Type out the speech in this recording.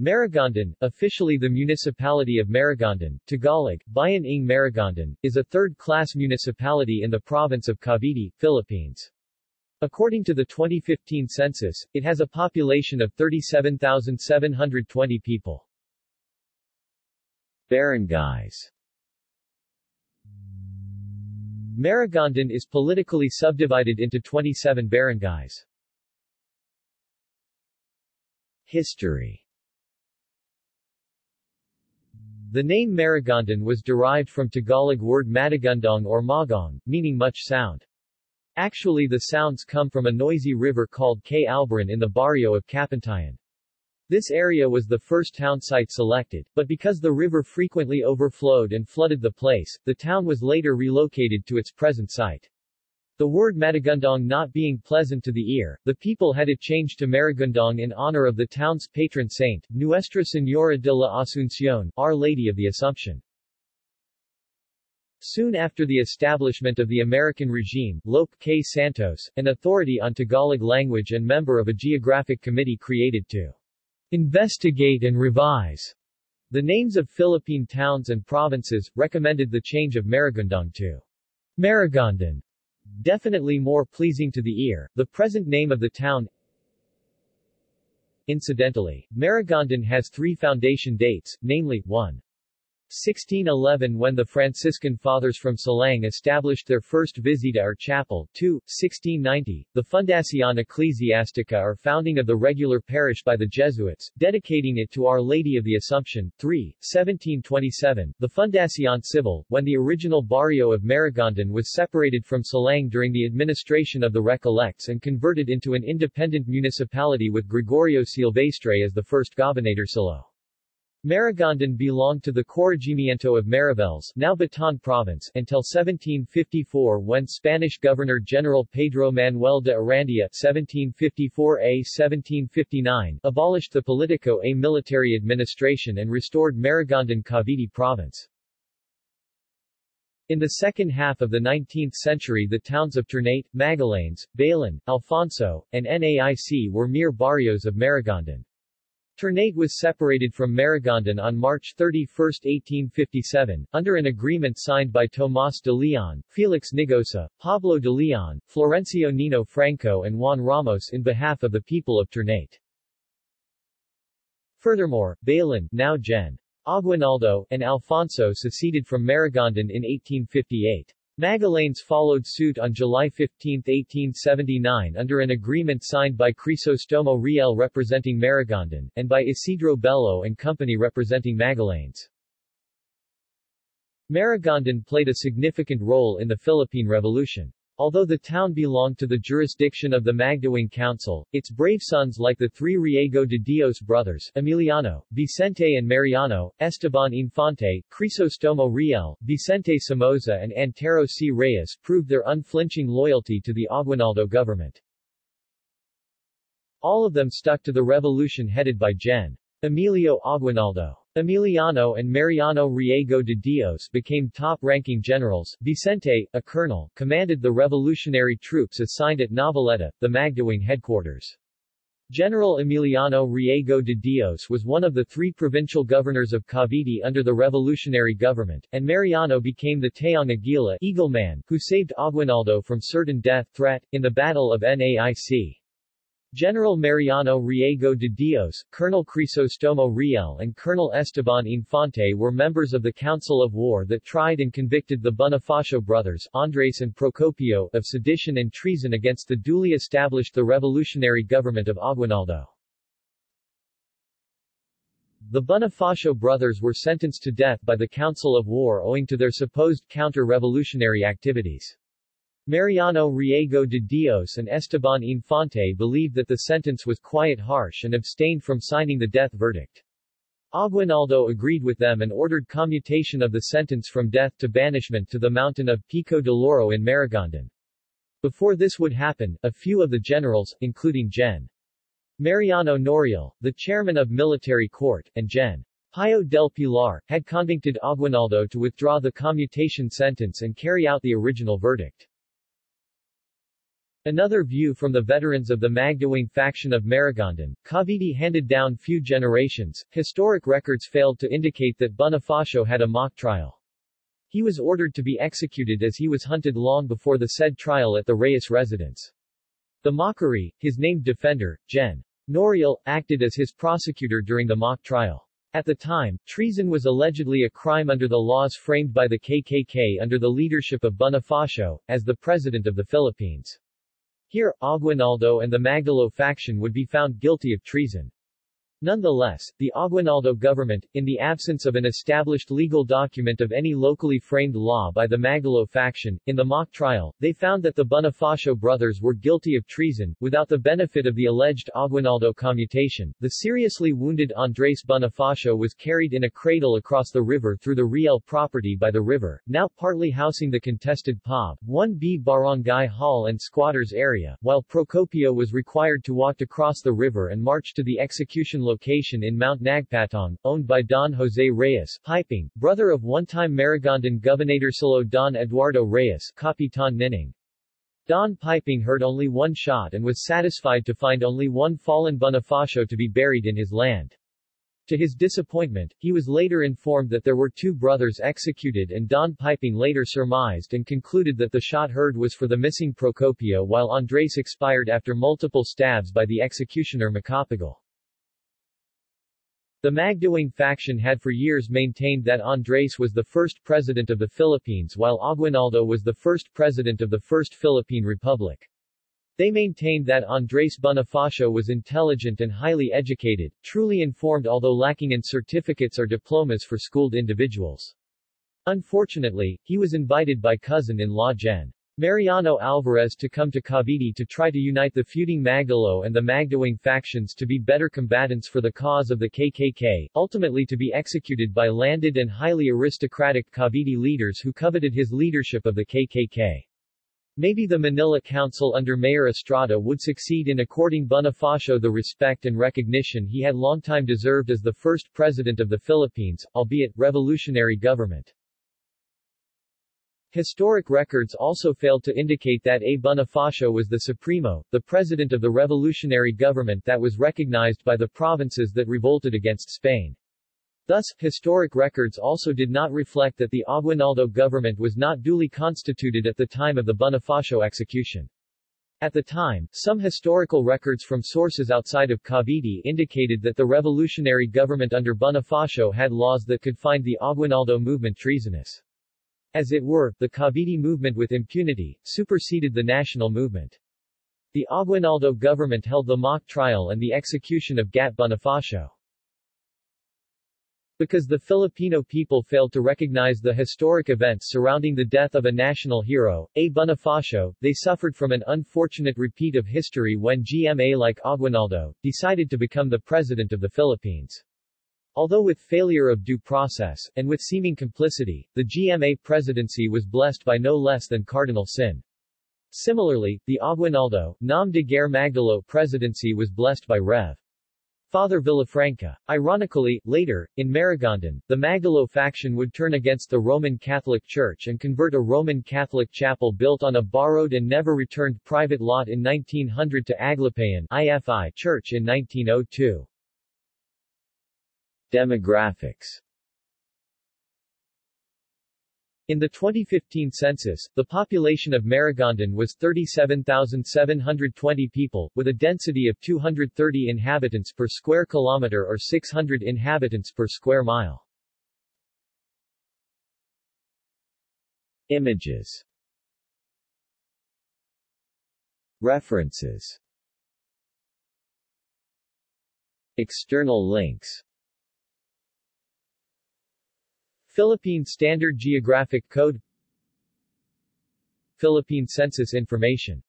Maragondon, officially the municipality of Maragondon, Tagalog, Bayan ng Maragondon, is a third-class municipality in the province of Cavite, Philippines. According to the 2015 census, it has a population of 37,720 people. Barangays Maragondon is politically subdivided into 27 barangays. History The name Maragondon was derived from Tagalog word Matagundong or Magong, meaning much sound. Actually the sounds come from a noisy river called K. Albaran in the barrio of Kapintayan. This area was the first town site selected, but because the river frequently overflowed and flooded the place, the town was later relocated to its present site. The word Matagundong not being pleasant to the ear, the people had it changed to Maragundong in honor of the town's patron saint, Nuestra Señora de la Asunción, Our Lady of the Assumption. Soon after the establishment of the American regime, Lope K. Santos, an authority on Tagalog language and member of a geographic committee created to investigate and revise the names of Philippine towns and provinces, recommended the change of Maragundong to Maragondon definitely more pleasing to the ear. The present name of the town Incidentally, Maragondon has three foundation dates, namely, 1. 1611 when the Franciscan Fathers from Silang established their first visita or chapel, 2. 1690, the Fundación Ecclesiastica or founding of the regular parish by the Jesuits, dedicating it to Our Lady of the Assumption, 3. 1727, the Fundación Civil, when the original barrio of Maragondon was separated from Silang during the administration of the Recollects and converted into an independent municipality with Gregorio Silvestre as the first gobernadorcillo. Maragondon belonged to the Corregimiento of Mariveles now Bataan Province until 1754 when Spanish Governor-General Pedro Manuel de Arandia 1754-a-1759 abolished the politico a military administration and restored Maragondon Cavite Province. In the second half of the 19th century the towns of Ternate, Magallanes, Bailen, Alfonso, and Naic were mere barrios of Maragondon. Ternate was separated from Maragondon on March 31, 1857, under an agreement signed by Tomás de Leon, Felix Nigosa, Pablo de Leon, Florencio Nino Franco and Juan Ramos in behalf of the people of Ternate. Furthermore, Bailen now Gen. Aguinaldo, and Alfonso seceded from Maragondon in 1858. Magallanes followed suit on July 15, 1879 under an agreement signed by Crisostomo Riel representing Maragondon, and by Isidro Bello and Company representing Magallanes. Maragondon played a significant role in the Philippine Revolution. Although the town belonged to the jurisdiction of the Magdiwang Council, its brave sons like the three Riego de Dios brothers, Emiliano, Vicente and Mariano, Esteban Infante, Crisostomo Riel, Vicente Somoza and Antero C. Reyes proved their unflinching loyalty to the Aguinaldo government. All of them stuck to the revolution headed by Gen. Emilio Aguinaldo. Emiliano and Mariano Riego de Dios became top-ranking generals. Vicente, a colonel, commanded the revolutionary troops assigned at Noveleta, the Magdiwang headquarters. General Emiliano Riego de Dios was one of the three provincial governors of Cavite under the revolutionary government, and Mariano became the Tayong Aguila Eagle Man, who saved Aguinaldo from certain death threat, in the Battle of Naic. General Mariano Riego de Dios, Colonel Crisostomo Riel and Colonel Esteban Infante were members of the Council of War that tried and convicted the Bonifacio brothers, Andres and Procopio, of sedition and treason against the duly established the revolutionary government of Aguinaldo. The Bonifacio brothers were sentenced to death by the Council of War owing to their supposed counter-revolutionary activities. Mariano Riego de Dios and Esteban Infante believed that the sentence was quite harsh and abstained from signing the death verdict. Aguinaldo agreed with them and ordered commutation of the sentence from death to banishment to the mountain of Pico de Loro in Maragondon. Before this would happen, a few of the generals, including Gen. Mariano Noriel, the chairman of military court, and Gen. Pio del Pilar, had convicted Aguinaldo to withdraw the commutation sentence and carry out the original verdict. Another view from the veterans of the Magdiwang faction of Maragondon, Cavite handed down few generations, historic records failed to indicate that Bonifacio had a mock trial. He was ordered to be executed as he was hunted long before the said trial at the Reyes residence. The Mockery, his named defender, Gen. Noriel, acted as his prosecutor during the mock trial. At the time, treason was allegedly a crime under the laws framed by the KKK under the leadership of Bonifacio, as the President of the Philippines. Here, Aguinaldo and the Magdalo faction would be found guilty of treason. Nonetheless, the Aguinaldo government, in the absence of an established legal document of any locally framed law by the Magdalo faction, in the mock trial, they found that the Bonifacio brothers were guilty of treason, without the benefit of the alleged Aguinaldo commutation. The seriously wounded Andres Bonifacio was carried in a cradle across the river through the Riel property by the river, now partly housing the contested POB, 1B Barangay Hall and squatters area, while Procopio was required to walk across the river and march to the execution location location in Mount Nagpatong, owned by Don Jose Reyes Piping, brother of one-time Maragondon Gobernadorcillo Don Eduardo Reyes Kapitan Nining. Don Piping heard only one shot and was satisfied to find only one fallen Bonifacio to be buried in his land. To his disappointment, he was later informed that there were two brothers executed and Don Piping later surmised and concluded that the shot heard was for the missing Procopio while Andres expired after multiple stabs by the executioner Macapagal. The Magdiwang faction had for years maintained that Andres was the first president of the Philippines while Aguinaldo was the first president of the First Philippine Republic. They maintained that Andres Bonifacio was intelligent and highly educated, truly informed although lacking in certificates or diplomas for schooled individuals. Unfortunately, he was invited by cousin-in-law Gen. Mariano Alvarez to come to Cavite to try to unite the feuding Magdalo and the Magdiwang factions to be better combatants for the cause of the KKK, ultimately to be executed by landed and highly aristocratic Cavite leaders who coveted his leadership of the KKK. Maybe the Manila Council under Mayor Estrada would succeed in according Bonifacio the respect and recognition he had long time deserved as the first president of the Philippines, albeit revolutionary government. Historic records also failed to indicate that A. Bonifacio was the Supremo, the president of the revolutionary government that was recognized by the provinces that revolted against Spain. Thus, historic records also did not reflect that the Aguinaldo government was not duly constituted at the time of the Bonifacio execution. At the time, some historical records from sources outside of Cavite indicated that the revolutionary government under Bonifacio had laws that could find the Aguinaldo movement treasonous. As it were, the Cavite movement with impunity, superseded the national movement. The Aguinaldo government held the mock trial and the execution of Gat Bonifacio. Because the Filipino people failed to recognize the historic events surrounding the death of a national hero, A. Bonifacio, they suffered from an unfortunate repeat of history when GMA like Aguinaldo, decided to become the President of the Philippines. Although with failure of due process, and with seeming complicity, the GMA presidency was blessed by no less than Cardinal Sin. Similarly, the Aguinaldo, Nom de Guerre Magdalo presidency was blessed by Rev. Father Villafranca. Ironically, later, in Maragondon, the Magdalo faction would turn against the Roman Catholic Church and convert a Roman Catholic chapel built on a borrowed and never returned private lot in 1900 to Aglipayan IFI Church in 1902. Demographics. In the 2015 census, the population of Maragondon was 37,720 people, with a density of 230 inhabitants per square kilometer or 600 inhabitants per square mile. Images. References. External links Philippine Standard Geographic Code Philippine Census Information